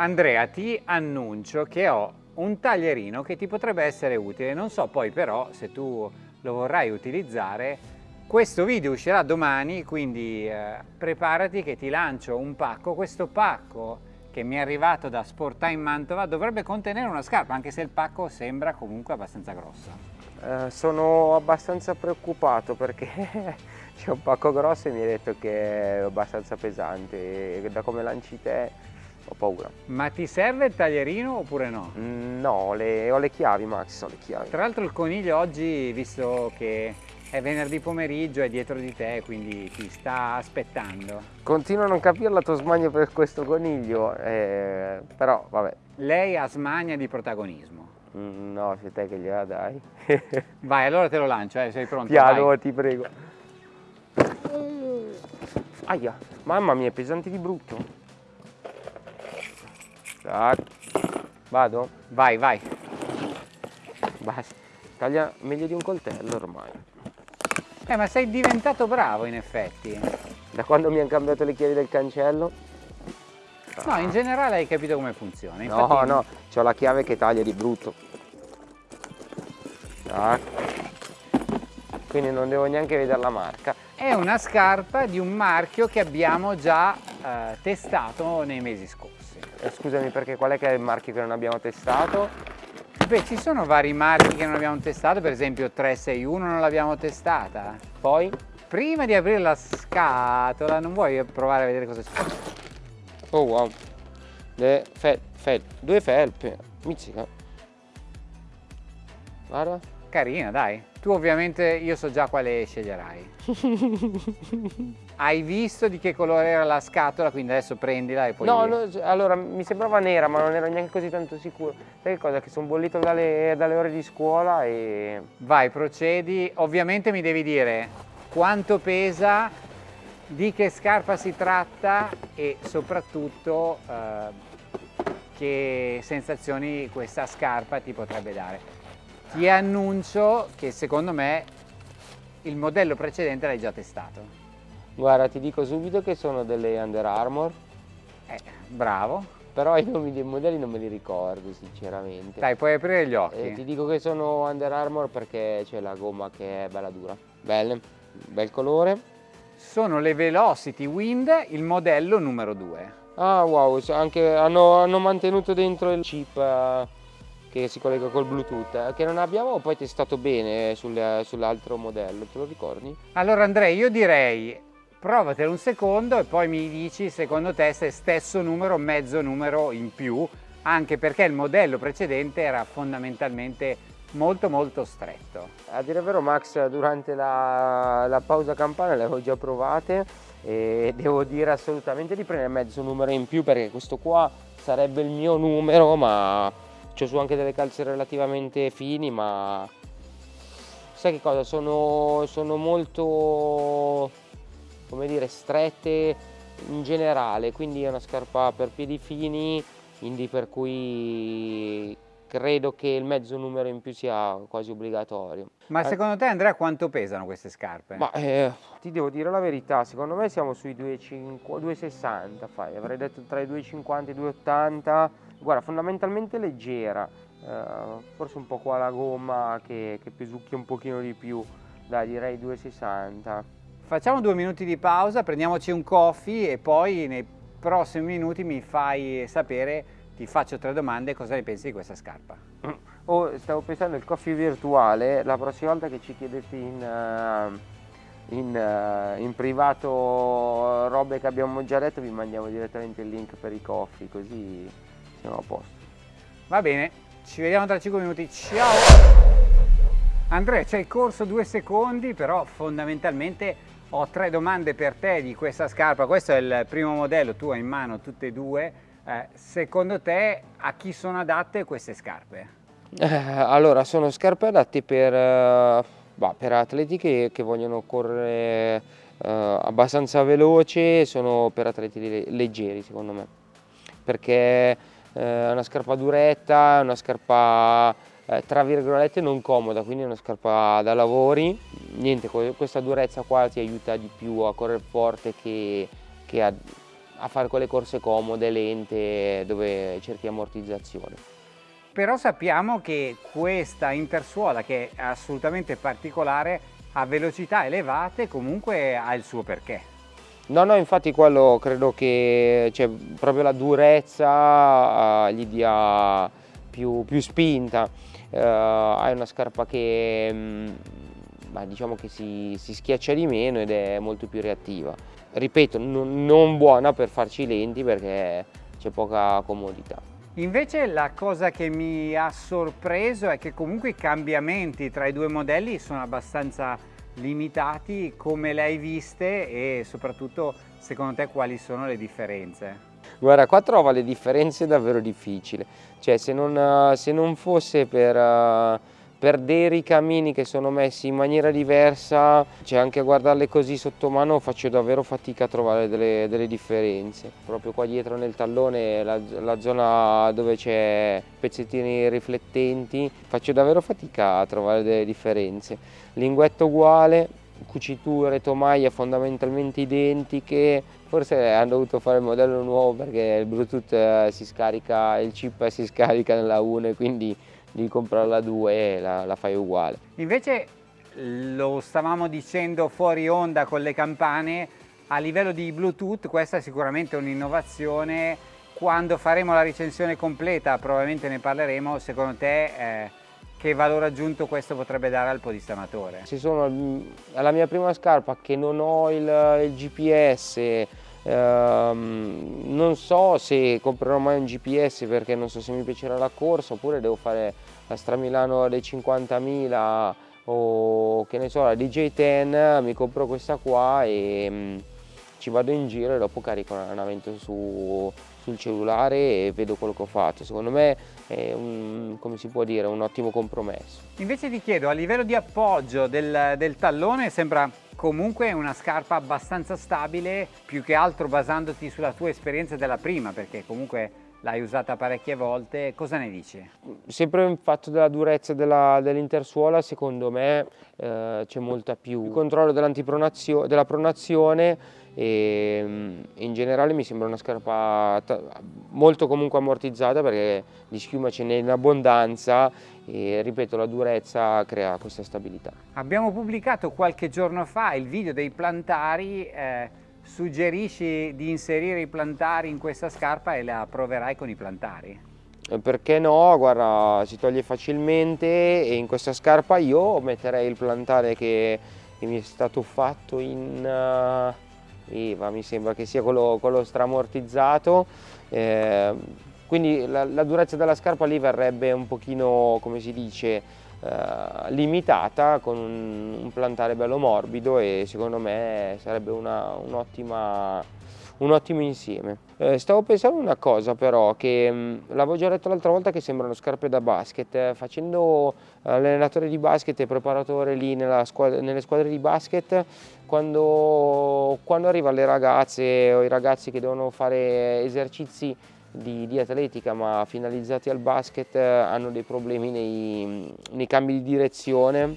Andrea, ti annuncio che ho un taglierino che ti potrebbe essere utile, non so poi però se tu lo vorrai utilizzare. Questo video uscirà domani, quindi eh, preparati che ti lancio un pacco. Questo pacco che mi è arrivato da Sportime Mantova dovrebbe contenere una scarpa, anche se il pacco sembra comunque abbastanza grosso. Eh, sono abbastanza preoccupato perché c'è un pacco grosso e mi hai detto che è abbastanza pesante e da come lanci te ho paura. Ma ti serve il taglierino oppure no? Mm, no, le, ho le chiavi Max, ho le chiavi. Tra l'altro il coniglio oggi, visto che è venerdì pomeriggio, è dietro di te, quindi ti sta aspettando. Continuo a non capire la tua smania per questo coniglio, eh, però vabbè. Lei ha smania di protagonismo. Mm, no, sei te che gliela dai. Vai, allora te lo lancio, eh, sei pronto? Piano, Vai. ti prego. Aia, mamma mia, è pesante di brutto. Tac. Vado? Vai, vai. Basta. Taglia meglio di un coltello ormai. Eh, ma sei diventato bravo in effetti. Da quando mi hanno cambiato le chiavi del cancello? No, in generale hai capito come funziona. Infatti... No, no, ho la chiave che taglia di brutto. Tac. Quindi non devo neanche vedere la marca. È una scarpa di un marchio che abbiamo già eh, testato nei mesi scorsi. Eh, scusami perché qual è che è il marchio che non abbiamo testato? Beh, ci sono vari marchi che non abbiamo testato, per esempio 361 non l'abbiamo testata. Poi? Prima di aprire la scatola, non vuoi provare a vedere cosa c'è? Oh wow, Le fel, fel, due felpe, mizzica. Guarda. Carina, dai. Tu ovviamente, io so già quale sceglierai. Hai visto di che colore era la scatola, quindi adesso prendila e poi... No, no, allora mi sembrava nera, ma non ero neanche così tanto sicuro. Sai che cosa? Che sono bollito dalle, dalle ore di scuola e... Vai, procedi. Ovviamente mi devi dire quanto pesa, di che scarpa si tratta e soprattutto eh, che sensazioni questa scarpa ti potrebbe dare. Ti annuncio che secondo me il modello precedente l'hai già testato. Guarda, ti dico subito che sono delle Under Armour. Eh, bravo. Però i nomi dei modelli non me li ricordo, sinceramente. Dai, puoi aprire gli occhi. Eh, ti dico che sono Under Armour perché c'è la gomma che è bella dura. Belle, bel colore. Sono le Velocity Wind, il modello numero 2. Ah, wow, anche, hanno, hanno mantenuto dentro il chip... Uh, che si collega col bluetooth eh, che non abbiamo poi testato bene sull'altro modello te lo ricordi? allora Andrea io direi provatelo un secondo e poi mi dici secondo te se stesso numero mezzo numero in più anche perché il modello precedente era fondamentalmente molto molto stretto. A dire vero Max durante la, la pausa campana le avevo già provate e devo dire assolutamente di prendere mezzo numero in più perché questo qua sarebbe il mio numero ma c'ho su anche delle calze relativamente fini ma sai che cosa sono, sono molto come dire, strette in generale, quindi è una scarpa per piedi fini, quindi per cui credo che il mezzo numero in più sia quasi obbligatorio. Ma secondo te Andrea quanto pesano queste scarpe? Ma eh, ti devo dire la verità, secondo me siamo sui 2,60 fai, avrei detto tra i 2,50 e i 2,80, guarda fondamentalmente leggera, eh, forse un po' qua la gomma che, che pesucchia un pochino di più, dai direi 2,60. Facciamo due minuti di pausa, prendiamoci un coffee e poi nei prossimi minuti mi fai sapere, ti faccio tre domande, cosa ne pensi di questa scarpa. Oh, stavo pensando al coffee virtuale, la prossima volta che ci chiedete in, uh, in, uh, in privato robe che abbiamo già detto vi mandiamo direttamente il link per i coffee, così siamo a posto. Va bene, ci vediamo tra 5 minuti, ciao! Andrea, c'è il corso due secondi, però fondamentalmente ho tre domande per te di questa scarpa, questo è il primo modello, tu hai in mano tutte e due, eh, secondo te a chi sono adatte queste scarpe? Eh, allora, sono scarpe adatte per, uh, bah, per atleti che, che, vogliono correre uh, abbastanza veloce, sono per atleti leggeri secondo me, perché è una scarpa duretta, una scarpa eh, tra virgolette non comoda, quindi una scarpa da lavori, niente, questa durezza qua ti aiuta di più a correre forte che, che a, a fare quelle corse comode, lente, dove cerchi ammortizzazione. Però sappiamo che questa intersuola che è assolutamente particolare a velocità elevate comunque ha il suo perché. No, no, infatti quello credo che cioè, proprio la durezza uh, gli dia più, più spinta. Uh, hai una scarpa che mh, mm, diciamo che si, si, schiaccia di meno ed è molto più reattiva. Ripeto, non buona per farci lenti perché c'è poca comodità. Invece la cosa che mi ha sorpreso è che comunque i cambiamenti tra i due modelli sono abbastanza limitati, come le hai viste e soprattutto secondo te quali sono le differenze? Guarda, qua trova le differenze davvero difficili, cioè se non, se non fosse per per dei cammini che sono messi in maniera diversa, cioè anche a guardarle così sotto mano faccio davvero fatica a trovare delle, delle differenze. Proprio qua dietro nel tallone, la, la zona dove c'è pezzettini riflettenti, faccio davvero fatica a trovare delle differenze. Linguetto uguale, cuciture, tomaie fondamentalmente identiche, forse hanno dovuto fare il modello nuovo perché il Bluetooth eh, si scarica, il chip si scarica nella 1 quindi di comprarla due e la, la fai uguale. Invece lo stavamo dicendo fuori onda con le campane, a livello di Bluetooth questa è sicuramente un'innovazione, quando faremo la recensione completa probabilmente ne parleremo, secondo te eh, che valore aggiunto questo potrebbe dare al podista amatore? Se sono alla mia prima scarpa che non ho il, il GPS, ehm, non so se comprerò mai un GPS perché non so se mi piacerà la corsa oppure devo fare la Stramilano dei 50.000 o che ne so la DJ10 mi compro questa qua e mh, mm, ci vado in giro e dopo carico l'allenamento su, sul cellulare e vedo quello che ho fatto. Secondo me è un, come si può dire, un ottimo compromesso. Invece ti chiedo a livello di appoggio del, del tallone sembra comunque una scarpa abbastanza stabile più che altro basandoti sulla tua esperienza della prima perché comunque l'hai usata parecchie volte, cosa ne dici? Sempre il fatto della durezza dell'intersuola dell secondo me eh, c'è molta più il controllo della pronazione e mm, in generale mi sembra una scarpa molto comunque ammortizzata perché di schiuma ce n'è in abbondanza e ripeto la durezza crea questa stabilità. Abbiamo pubblicato qualche giorno fa il video dei plantari, eh, suggerisci di inserire i plantari in questa scarpa e la proverai con i plantari? Eh, perché no, guarda si toglie facilmente e in questa scarpa io metterei il plantare che, che mi è stato fatto in... Uh IVA, mi sembra che sia quello, quello stramortizzato, eh, quindi la, la, durezza della scarpa lì verrebbe un pochino, come si dice, eh, limitata con un, un, plantare bello morbido e secondo me sarebbe un'ottima un ottimo insieme. Eh, stavo pensando una cosa però, che mh, l'avevo già detto l'altra volta che sembrano scarpe da basket, eh, facendo allenatore di basket e preparatore lì squadra, nelle squadre di basket, quando, quando arrivano le ragazze o i ragazzi che devono fare esercizi di, di, atletica ma finalizzati al basket hanno dei problemi nei, nei cambi di direzione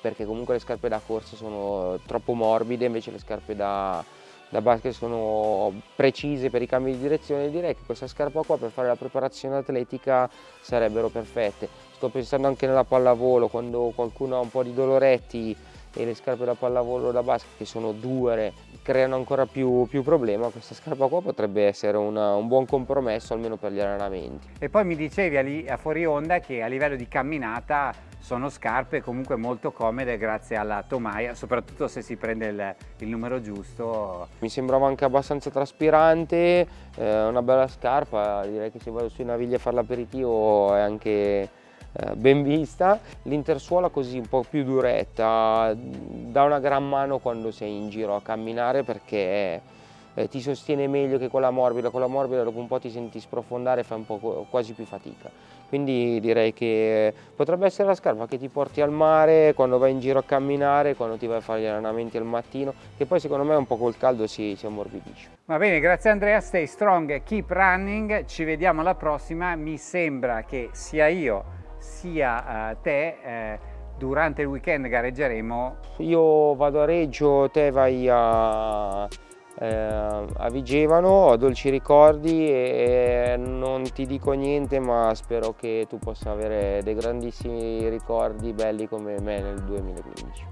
perché comunque le scarpe da corsa sono troppo morbide invece le scarpe da, da basket sono precise per i cambi di direzione. Direi che questa scarpa qua per fare la preparazione atletica sarebbero perfette. Sto pensando anche nella pallavolo quando qualcuno ha un po' di doloretti e le scarpe da pallavolo da basket che sono dure creano ancora più, più problema questa scarpa qua potrebbe essere una, un buon compromesso almeno per gli allenamenti e poi mi dicevi a fuori onda che a livello di camminata sono scarpe comunque molto comode grazie alla tomaia, soprattutto se si prende il, il numero giusto. Mi sembrava anche abbastanza traspirante, eh, una bella scarpa, direi che se vado sui navigli a fare l'aperitivo è anche ben vista. L'intersuola così un po' più duretta, dà una gran mano quando sei in giro a camminare perché eh, ti sostiene meglio che quella morbida, quella morbida dopo un po' ti senti sprofondare e fai un po' quasi più fatica. Quindi direi che potrebbe essere la scarpa che ti porti al mare quando vai in giro a camminare, quando ti vai a fare gli allenamenti al mattino, che poi secondo me un po' col caldo si, si ammorbidisce. Va bene, grazie Andrea, stay strong, keep running, ci vediamo alla prossima, mi sembra che sia io sia uh, te eh, durante il weekend gareggeremo. Io vado a Reggio, te vai a eh, a Vigevano, ho dolci ricordi e non ti dico niente ma spero che tu possa avere dei grandissimi ricordi belli come me nel 2015.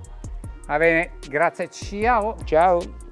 Va bene, grazie, ciao! Ciao!